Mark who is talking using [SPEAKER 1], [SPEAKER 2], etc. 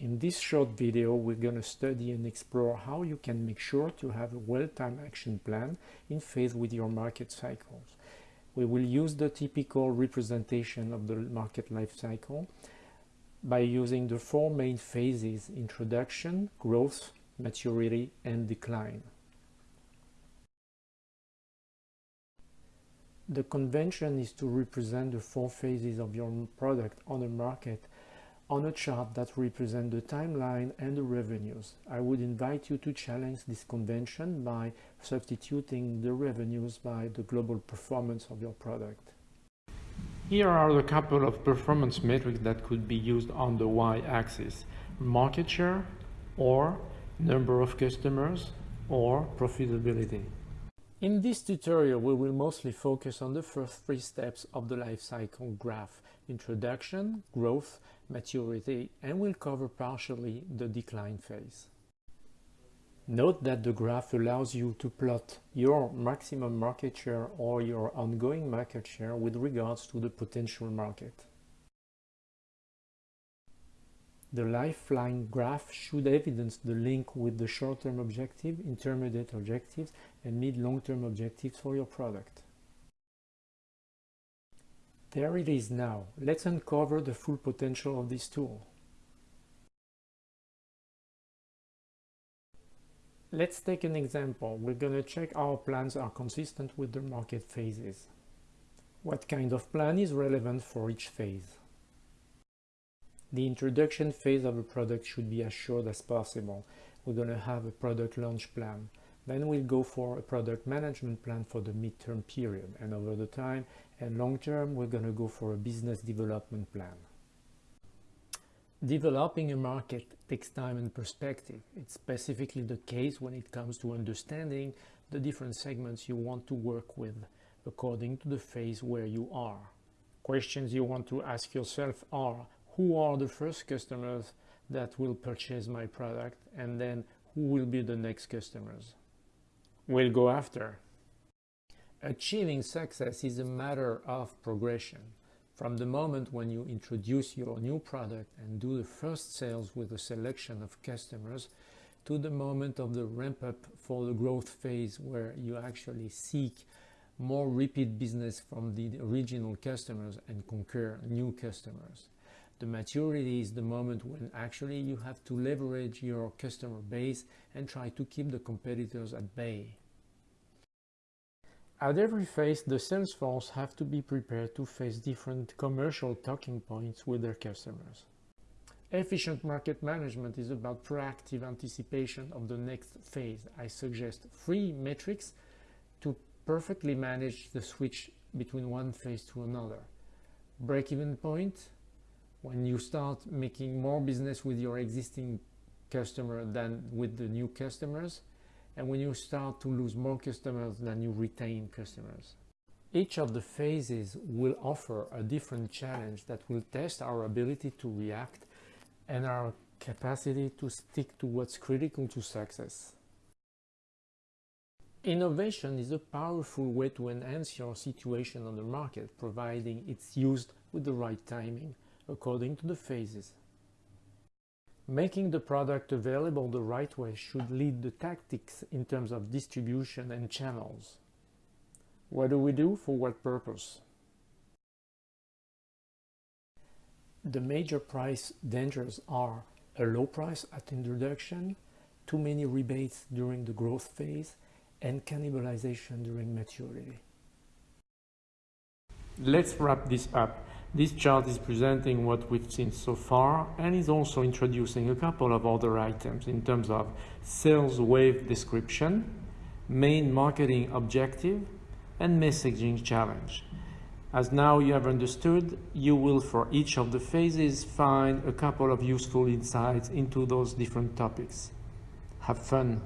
[SPEAKER 1] In this short video, we're going to study and explore how you can make sure to have a well-timed action plan in phase with your market cycles. We will use the typical representation of the market life cycle by using the four main phases, introduction, growth, maturity, and decline. The convention is to represent the four phases of your product on the market on a chart that represents the timeline and the revenues. I would invite you to challenge this convention by substituting the revenues by the global performance of your product. Here are a couple of performance metrics that could be used on the y-axis. Market share or number of customers or profitability. In this tutorial, we will mostly focus on the first three steps of the life cycle graph, introduction, growth, maturity, and we'll cover partially the decline phase. Note that the graph allows you to plot your maximum market share or your ongoing market share with regards to the potential market. The lifeline graph should evidence the link with the short-term objective, intermediate objectives, and mid-long-term objectives for your product. There it is now. Let's uncover the full potential of this tool. Let's take an example. We're going to check our plans are consistent with the market phases. What kind of plan is relevant for each phase? The introduction phase of a product should be as short as possible. We're going to have a product launch plan. Then we'll go for a product management plan for the midterm period. And over the time and long term, we're going to go for a business development plan. Developing a market takes time and perspective. It's specifically the case when it comes to understanding the different segments you want to work with according to the phase where you are. Questions you want to ask yourself are, who are the first customers that will purchase my product and then who will be the next customers? We'll go after. Achieving success is a matter of progression. From the moment when you introduce your new product and do the first sales with a selection of customers to the moment of the ramp up for the growth phase where you actually seek more repeat business from the original customers and conquer new customers. The maturity is the moment when actually you have to leverage your customer base and try to keep the competitors at bay. At every phase, the sales force have to be prepared to face different commercial talking points with their customers. Efficient market management is about proactive anticipation of the next phase. I suggest three metrics to perfectly manage the switch between one phase to another. Break-even point, when you start making more business with your existing customer than with the new customers, and when you start to lose more customers than you retain customers. Each of the phases will offer a different challenge that will test our ability to react and our capacity to stick to what's critical to success. Innovation is a powerful way to enhance your situation on the market, providing it's used with the right timing, according to the phases. Making the product available the right way should lead the tactics in terms of distribution and channels. What do we do for what purpose? The major price dangers are a low price at introduction, too many rebates during the growth phase, and cannibalization during maturity. Let's wrap this up. This chart is presenting what we've seen so far and is also introducing a couple of other items in terms of sales wave description, main marketing objective, and messaging challenge. As now you have understood, you will for each of the phases find a couple of useful insights into those different topics. Have fun!